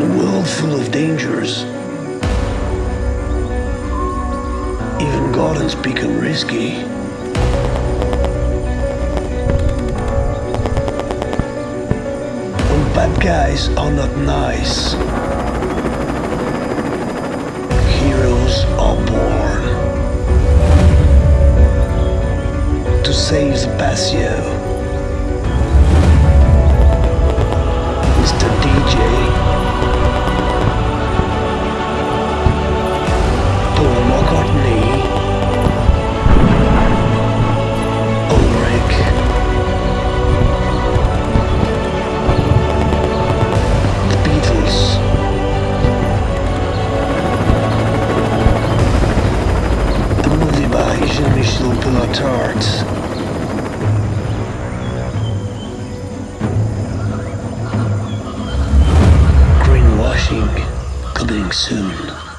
world full of dangers. Even gardens become risky. When bad guys are not nice, heroes are born. To save the patio, Jean-Michel Greenwashing coming soon.